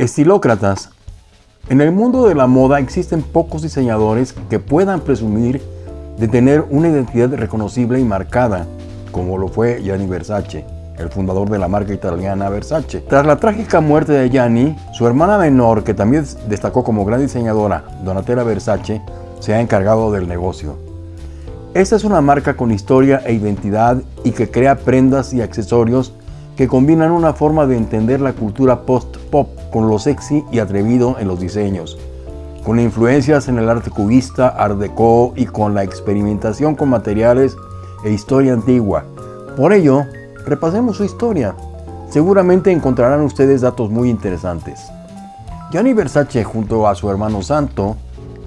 Estilócratas. En el mundo de la moda existen pocos diseñadores que puedan presumir de tener una identidad reconocible y marcada, como lo fue Gianni Versace, el fundador de la marca italiana Versace. Tras la trágica muerte de Gianni, su hermana menor, que también destacó como gran diseñadora, Donatella Versace, se ha encargado del negocio. Esta es una marca con historia e identidad y que crea prendas y accesorios que combinan una forma de entender la cultura post-pop con lo sexy y atrevido en los diseños, con influencias en el arte cubista, art deco y con la experimentación con materiales e historia antigua. Por ello, repasemos su historia. Seguramente encontrarán ustedes datos muy interesantes. Gianni Versace junto a su hermano Santo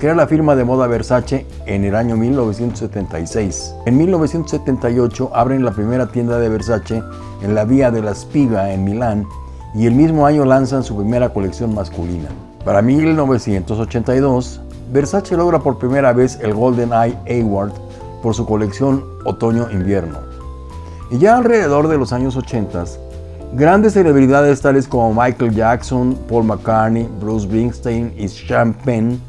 crea la firma de moda Versace en el año 1976. En 1978 abren la primera tienda de Versace en la Vía de la Spiga en Milán y el mismo año lanzan su primera colección masculina. Para 1982, Versace logra por primera vez el Golden Eye Award por su colección Otoño-Invierno. Y ya alrededor de los años 80, grandes celebridades tales como Michael Jackson, Paul McCartney, Bruce Springsteen y Sean Penn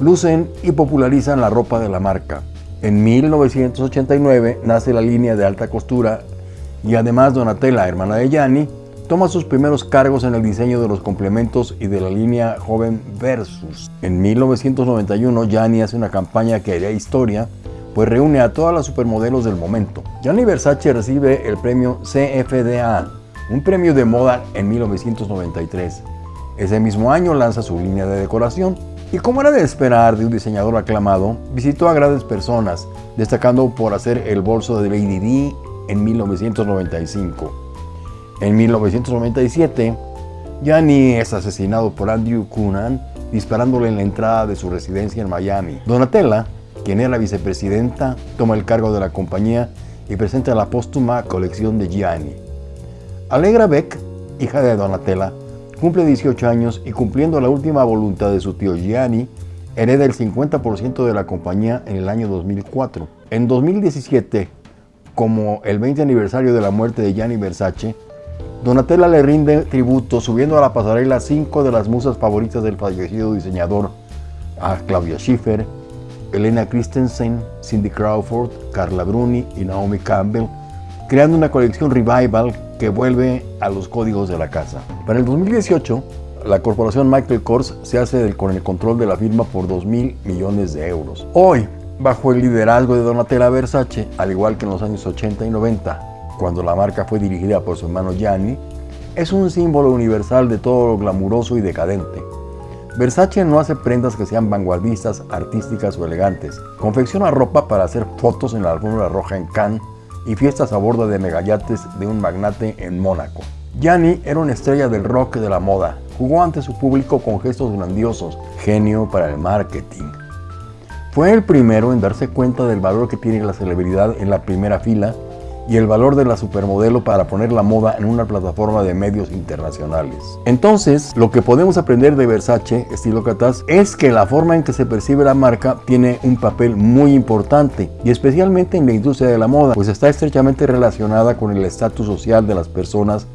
lucen y popularizan la ropa de la marca. En 1989 nace la línea de alta costura y además Donatella, hermana de Gianni, toma sus primeros cargos en el diseño de los complementos y de la línea Joven Versus. En 1991 Gianni hace una campaña que haría historia, pues reúne a todas las supermodelos del momento. Gianni Versace recibe el premio CFDA, un premio de moda en 1993. Ese mismo año lanza su línea de decoración, y como era de esperar de un diseñador aclamado, visitó a grandes personas, destacando por hacer el bolso de Lady D en 1995. En 1997, Gianni es asesinado por Andrew Cunan disparándole en la entrada de su residencia en Miami. Donatella, quien era vicepresidenta, toma el cargo de la compañía y presenta la póstuma colección de Gianni. Allegra Beck, hija de Donatella, Cumple 18 años y cumpliendo la última voluntad de su tío Gianni, hereda el 50% de la compañía en el año 2004. En 2017, como el 20 aniversario de la muerte de Gianni Versace, Donatella le rinde tributo subiendo a la pasarela cinco de las musas favoritas del fallecido diseñador, a Claudia Schiffer, Elena Christensen, Cindy Crawford, Carla Bruni y Naomi Campbell, creando una colección revival que vuelve a los códigos de la casa. Para el 2018, la corporación Michael Kors se hace con el control de la firma por 2 mil millones de euros. Hoy, bajo el liderazgo de Donatella Versace, al igual que en los años 80 y 90, cuando la marca fue dirigida por su hermano Gianni, es un símbolo universal de todo lo glamuroso y decadente. Versace no hace prendas que sean vanguardistas, artísticas o elegantes. Confecciona ropa para hacer fotos en la alfombra roja en Cannes y fiestas a bordo de megayates de un magnate en Mónaco. Gianni era una estrella del rock de la moda. Jugó ante su público con gestos grandiosos, genio para el marketing. Fue el primero en darse cuenta del valor que tiene la celebridad en la primera fila y el valor de la supermodelo para poner la moda en una plataforma de medios internacionales. Entonces, lo que podemos aprender de Versace, estilo Catas, es que la forma en que se percibe la marca tiene un papel muy importante y especialmente en la industria de la moda, pues está estrechamente relacionada con el estatus social de las personas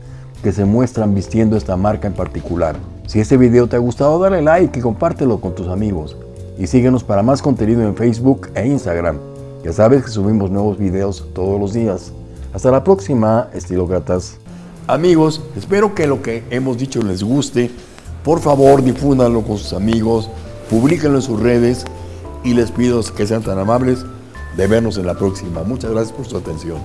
que se muestran vistiendo esta marca en particular. Si este video te ha gustado, dale like y compártelo con tus amigos. Y síguenos para más contenido en Facebook e Instagram. Ya sabes que subimos nuevos videos todos los días. Hasta la próxima, estilócratas. Amigos, espero que lo que hemos dicho les guste. Por favor, difúndanlo con sus amigos, publíquenlo en sus redes y les pido que sean tan amables de vernos en la próxima. Muchas gracias por su atención.